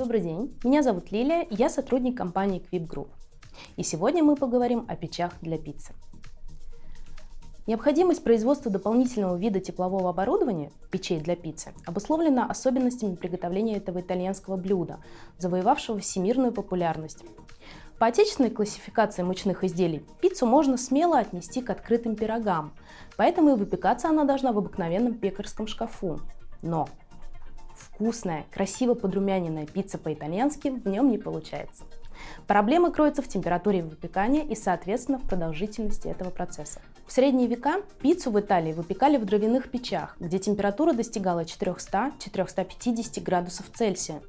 Добрый день, меня зовут Лилия, я сотрудник компании Quip Group. И сегодня мы поговорим о печах для пиццы. Необходимость производства дополнительного вида теплового оборудования, печей для пиццы, обусловлена особенностями приготовления этого итальянского блюда, завоевавшего всемирную популярность. По отечественной классификации мучных изделий пиццу можно смело отнести к открытым пирогам, поэтому и выпекаться она должна в обыкновенном пекарском шкафу. Но вкусная, красиво подрумяненная пицца по-итальянски в нем не получается. Проблема кроется в температуре выпекания и, соответственно, в продолжительности этого процесса. В средние века пиццу в Италии выпекали в дровяных печах, где температура достигала 400-450 градусов Цельсия.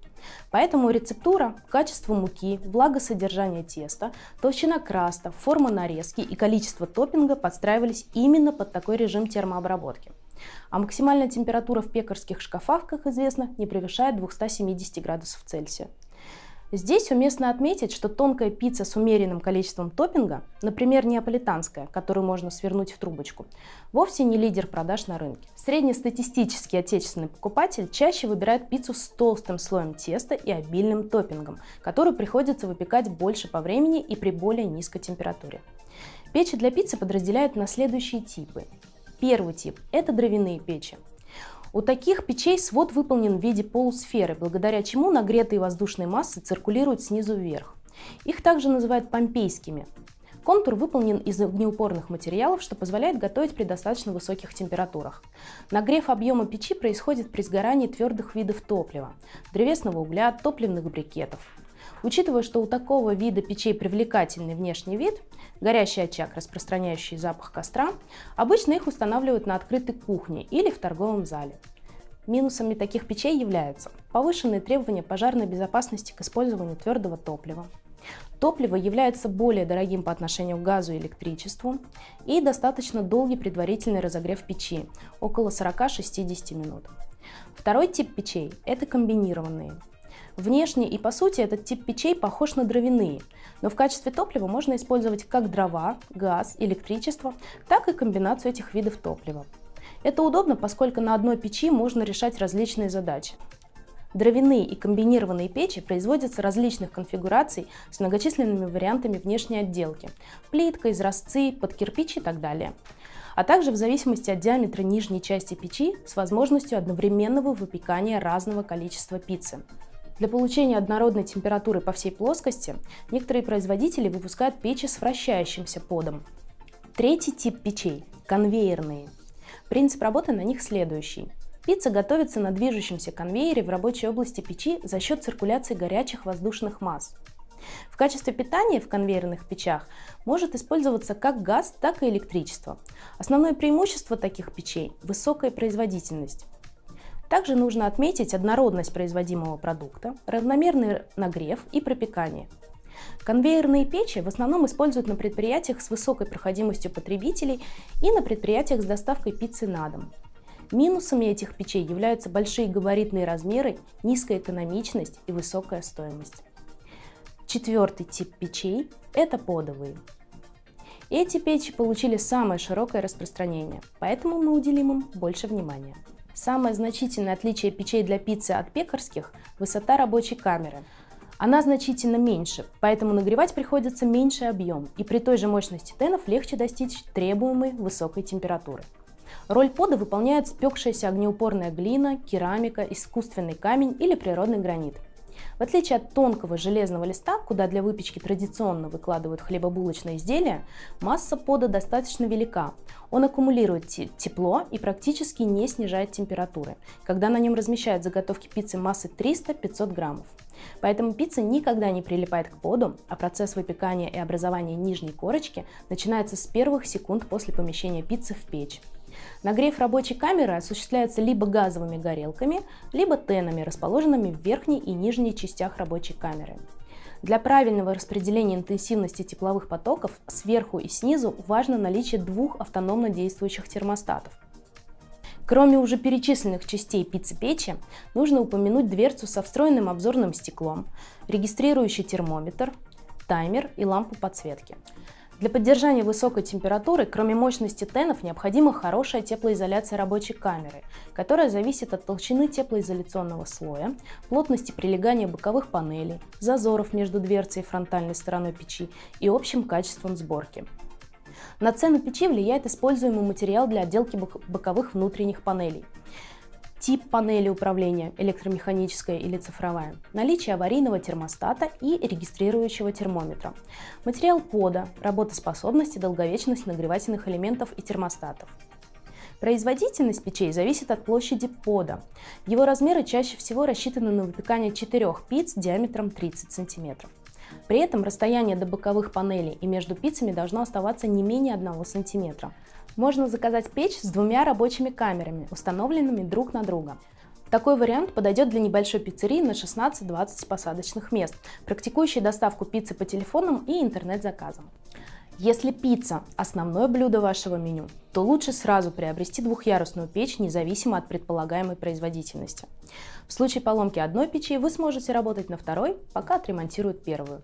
Поэтому рецептура, качество муки, влагосодержание теста, толщина краста, форма нарезки и количество топпинга подстраивались именно под такой режим термообработки. А максимальная температура в пекарских шкафах, как известно, не превышает 270 градусов Цельсия. Здесь уместно отметить, что тонкая пицца с умеренным количеством топпинга, например, неаполитанская, которую можно свернуть в трубочку, вовсе не лидер продаж на рынке. Среднестатистический отечественный покупатель чаще выбирает пиццу с толстым слоем теста и обильным топпингом, который приходится выпекать больше по времени и при более низкой температуре. Печи для пиццы подразделяют на следующие типы. Первый тип – это дровяные печи. У таких печей свод выполнен в виде полусферы, благодаря чему нагретые воздушные массы циркулируют снизу вверх. Их также называют помпейскими. Контур выполнен из огнеупорных материалов, что позволяет готовить при достаточно высоких температурах. Нагрев объема печи происходит при сгорании твердых видов топлива – древесного угля, топливных брикетов. Учитывая, что у такого вида печей привлекательный внешний вид, горящий очаг, распространяющий запах костра, обычно их устанавливают на открытой кухне или в торговом зале. Минусами таких печей являются повышенные требования пожарной безопасности к использованию твердого топлива. Топливо является более дорогим по отношению к газу и электричеству и достаточно долгий предварительный разогрев печи – около 40-60 минут. Второй тип печей – это комбинированные. Внешне и по сути этот тип печей похож на дровяные, но в качестве топлива можно использовать как дрова, газ, электричество, так и комбинацию этих видов топлива. Это удобно, поскольку на одной печи можно решать различные задачи. Дровяные и комбинированные печи производятся различных конфигураций с многочисленными вариантами внешней отделки – плитка, изразцы, под кирпич и так далее а также в зависимости от диаметра нижней части печи с возможностью одновременного выпекания разного количества пиццы. Для получения однородной температуры по всей плоскости некоторые производители выпускают печи с вращающимся подом. Третий тип печей – конвейерные. Принцип работы на них следующий. Пицца готовится на движущемся конвейере в рабочей области печи за счет циркуляции горячих воздушных масс. В качестве питания в конвейерных печах может использоваться как газ, так и электричество. Основное преимущество таких печей – высокая производительность. Также нужно отметить однородность производимого продукта, равномерный нагрев и пропекание. Конвейерные печи в основном используют на предприятиях с высокой проходимостью потребителей и на предприятиях с доставкой пиццы на дом. Минусами этих печей являются большие габаритные размеры, низкая экономичность и высокая стоимость. Четвертый тип печей – это подовые. Эти печи получили самое широкое распространение, поэтому мы уделим им больше внимания. Самое значительное отличие печей для пиццы от пекарских – высота рабочей камеры. Она значительно меньше, поэтому нагревать приходится меньший объем, и при той же мощности тенов легче достичь требуемой высокой температуры. Роль пода выполняет спекшаяся огнеупорная глина, керамика, искусственный камень или природный гранит – в отличие от тонкого железного листа, куда для выпечки традиционно выкладывают хлебобулочные изделия, масса пода достаточно велика. Он аккумулирует тепло и практически не снижает температуры, когда на нем размещают заготовки пиццы массы 300-500 граммов. Поэтому пицца никогда не прилипает к поду, а процесс выпекания и образования нижней корочки начинается с первых секунд после помещения пиццы в печь. Нагрев рабочей камеры осуществляется либо газовыми горелками, либо тенами, расположенными в верхней и нижней частях рабочей камеры. Для правильного распределения интенсивности тепловых потоков сверху и снизу важно наличие двух автономно действующих термостатов. Кроме уже перечисленных частей пиццы-печи, нужно упомянуть дверцу со встроенным обзорным стеклом, регистрирующий термометр, таймер и лампу подсветки. Для поддержания высокой температуры, кроме мощности тенов, необходима хорошая теплоизоляция рабочей камеры, которая зависит от толщины теплоизоляционного слоя, плотности прилегания боковых панелей, зазоров между дверцей и фронтальной стороной печи и общим качеством сборки. На цену печи влияет используемый материал для отделки боковых внутренних панелей тип панели управления, электромеханическая или цифровая, наличие аварийного термостата и регистрирующего термометра, материал пода, работоспособность и долговечность нагревательных элементов и термостатов. Производительность печей зависит от площади пода. Его размеры чаще всего рассчитаны на выпекание четырех пиц диаметром 30 см. При этом расстояние до боковых панелей и между пиццами должно оставаться не менее 1 см. Можно заказать печь с двумя рабочими камерами, установленными друг на друга. Такой вариант подойдет для небольшой пиццерии на 16-20 посадочных мест, практикующей доставку пиццы по телефонам и интернет-заказам. Если пицца – основное блюдо вашего меню, то лучше сразу приобрести двухъярусную печь, независимо от предполагаемой производительности. В случае поломки одной печи вы сможете работать на второй, пока отремонтируют первую.